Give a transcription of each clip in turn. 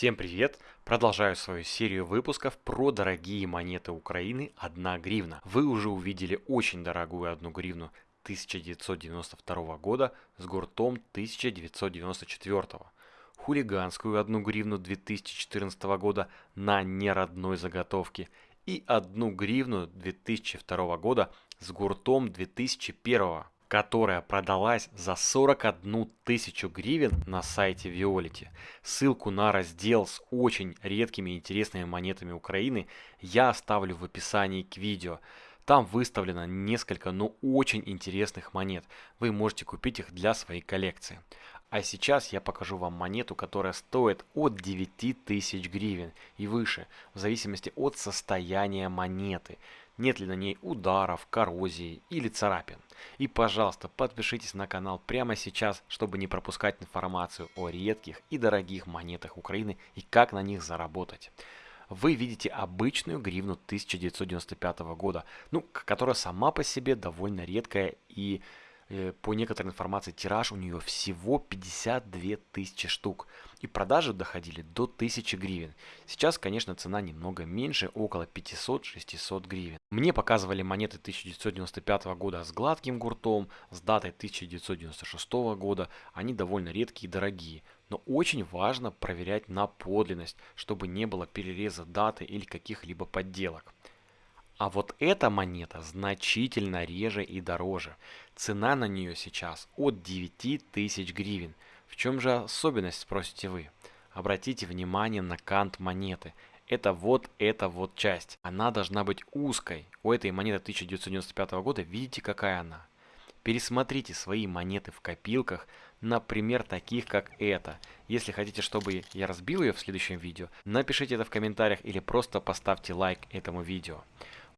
Всем привет! Продолжаю свою серию выпусков про дорогие монеты Украины 1 гривна. Вы уже увидели очень дорогую 1 гривну 1992 года с гуртом 1994. Хулиганскую 1 гривну 2014 года на неродной заготовке и 1 гривну 2002 года с гуртом 2001 которая продалась за 41 тысячу гривен на сайте Violet. Ссылку на раздел с очень редкими и интересными монетами Украины я оставлю в описании к видео. Там выставлено несколько, но очень интересных монет. Вы можете купить их для своей коллекции. А сейчас я покажу вам монету, которая стоит от 9000 гривен и выше, в зависимости от состояния монеты нет ли на ней ударов, коррозии или царапин. И пожалуйста, подпишитесь на канал прямо сейчас, чтобы не пропускать информацию о редких и дорогих монетах Украины и как на них заработать. Вы видите обычную гривну 1995 года, ну, которая сама по себе довольно редкая и по некоторой информации, тираж у нее всего 52 тысячи штук. И продажи доходили до 1000 гривен. Сейчас, конечно, цена немного меньше, около 500-600 гривен. Мне показывали монеты 1995 года с гладким гуртом, с датой 1996 года. Они довольно редкие и дорогие. Но очень важно проверять на подлинность, чтобы не было перереза даты или каких-либо подделок. А вот эта монета значительно реже и дороже. Цена на нее сейчас от 9000 гривен. В чем же особенность, спросите вы? Обратите внимание на кант монеты. Это вот эта вот часть. Она должна быть узкой. У этой монеты 1995 года видите какая она? Пересмотрите свои монеты в копилках, например, таких как эта. Если хотите, чтобы я разбил ее в следующем видео, напишите это в комментариях или просто поставьте лайк этому видео.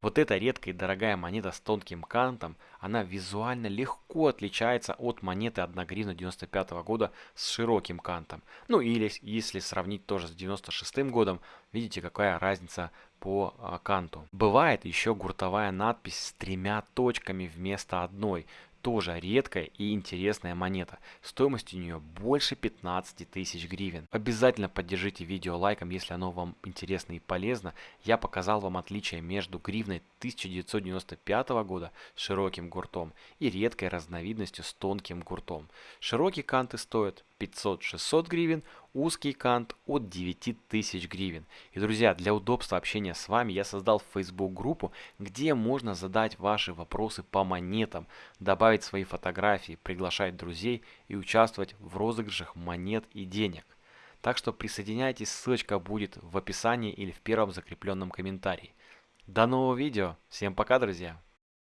Вот эта редкая и дорогая монета с тонким кантом, она визуально легко отличается от монеты 1 гривна 95 года с широким кантом. Ну или если сравнить тоже с 96 годом, видите какая разница по а, канту. Бывает еще гуртовая надпись с тремя точками вместо одной тоже редкая и интересная монета. Стоимость у нее больше 15 тысяч гривен. Обязательно поддержите видео лайком, если оно вам интересно и полезно. Я показал вам отличие между гривной 1995 года с широким гуртом и редкой разновидностью с тонким гуртом. Широкие канты стоят 500-600 гривен, узкий кант от 9000 гривен. И, друзья, для удобства общения с вами я создал Facebook группу, где можно задать ваши вопросы по монетам, добавить свои фотографии, приглашать друзей и участвовать в розыгрышах монет и денег. Так что присоединяйтесь, ссылочка будет в описании или в первом закрепленном комментарии. До нового видео, всем пока, друзья!